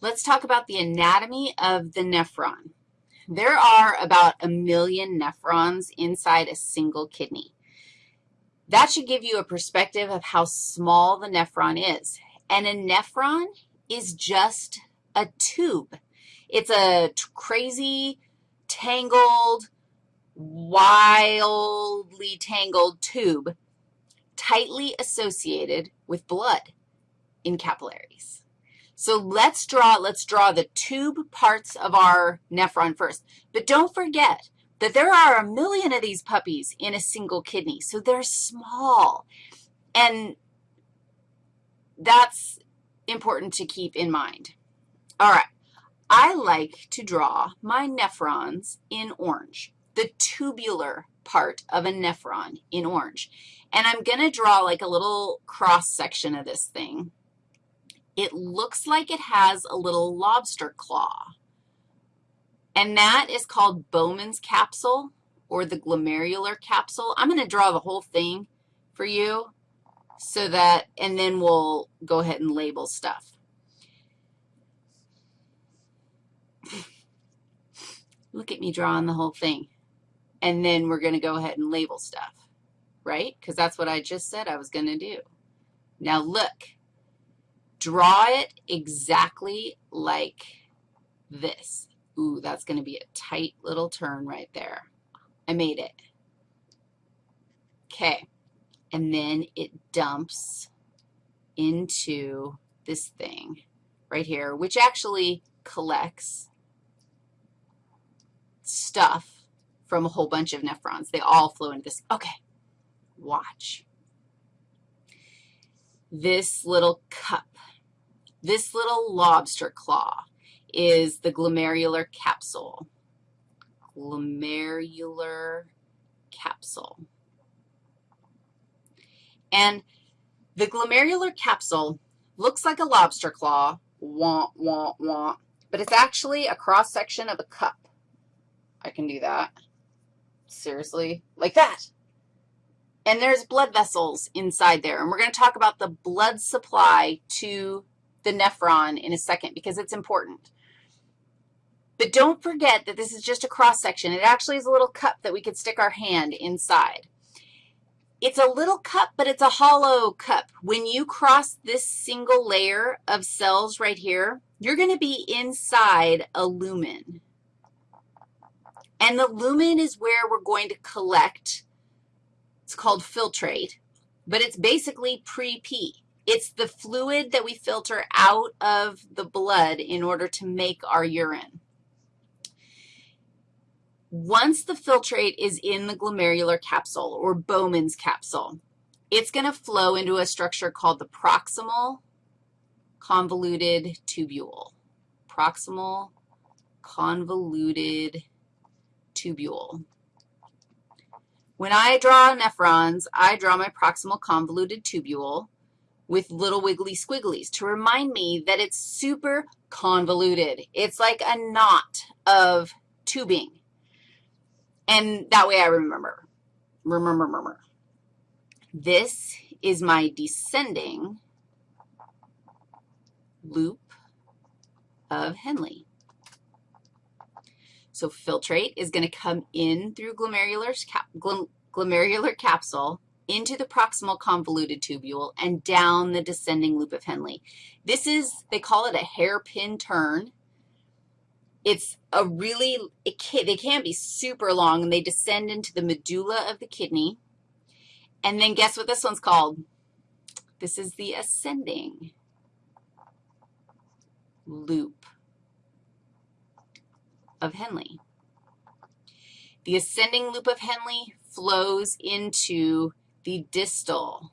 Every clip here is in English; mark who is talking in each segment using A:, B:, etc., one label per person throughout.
A: let's talk about the anatomy of the nephron. There are about a million nephrons inside a single kidney. That should give you a perspective of how small the nephron is. And a nephron is just a tube. It's a crazy, tangled, wildly tangled tube tightly associated with blood in capillaries. So let's draw, let's draw the tube parts of our nephron first. But don't forget that there are a million of these puppies in a single kidney, so they're small. And that's important to keep in mind. All right, I like to draw my nephrons in orange, the tubular part of a nephron in orange. And I'm going to draw like a little cross section of this thing. It looks like it has a little lobster claw. And that is called Bowman's capsule or the glomerular capsule. I'm going to draw the whole thing for you so that, and then we'll go ahead and label stuff. Look at me drawing the whole thing. And then we're going to go ahead and label stuff right? Because that's what I just said I was going to do. Now look, draw it exactly like this. Ooh, that's going to be a tight little turn right there. I made it. Okay, and then it dumps into this thing right here, which actually collects stuff from a whole bunch of nephrons. They all flow into this. Okay, Watch. This little cup, this little lobster claw is the glomerular capsule. Glomerular capsule. And the glomerular capsule looks like a lobster claw, wah, wah, wah, but it's actually a cross-section of a cup. I can do that. Seriously, like that. And there's blood vessels inside there. And we're going to talk about the blood supply to the nephron in a second because it's important. But don't forget that this is just a cross-section. It actually is a little cup that we could stick our hand inside. It's a little cup, but it's a hollow cup. When you cross this single layer of cells right here, you're going to be inside a lumen. And the lumen is where we're going to collect it's called filtrate, but it's basically pre-pee. It's the fluid that we filter out of the blood in order to make our urine. Once the filtrate is in the glomerular capsule or Bowman's capsule, it's going to flow into a structure called the proximal convoluted tubule. Proximal convoluted tubule. When I draw nephrons, I draw my proximal convoluted tubule with little wiggly squigglies to remind me that it's super convoluted. It's like a knot of tubing. And that way I remember. Remember, remember. This is my descending loop of Henle. So filtrate is going to come in through glomerular, cap, glomerular capsule into the proximal convoluted tubule and down the descending loop of Henle. This is, they call it a hairpin turn. It's a really, it can, they can be super long, and they descend into the medulla of the kidney. And then guess what this one's called? This is the ascending loop of Henle. The ascending loop of Henle flows into the distal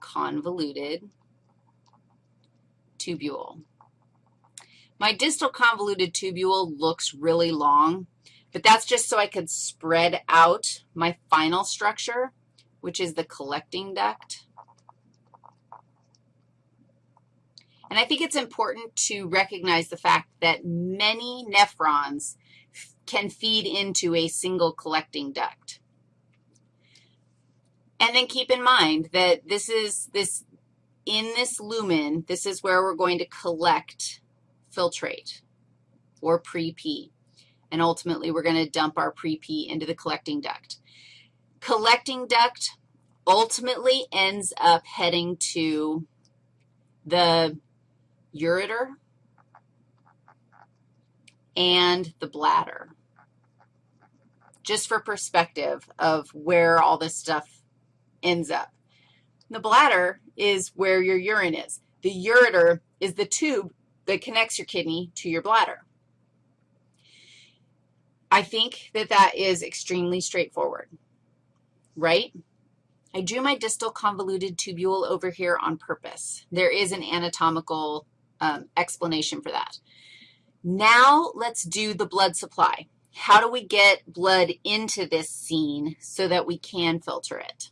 A: convoluted tubule. My distal convoluted tubule looks really long, but that's just so I could spread out my final structure, which is the collecting duct. And I think it's important to recognize the fact that many nephrons can feed into a single collecting duct. And then keep in mind that this is, this in this lumen, this is where we're going to collect filtrate or pre-P. And ultimately, we're going to dump our pre-P into the collecting duct. Collecting duct ultimately ends up heading to the ureter and the bladder, just for perspective of where all this stuff ends up. The bladder is where your urine is. The ureter is the tube that connects your kidney to your bladder. I think that that is extremely straightforward, right? I drew my distal convoluted tubule over here on purpose. There is an anatomical um, explanation for that. Now let's do the blood supply. How do we get blood into this scene so that we can filter it?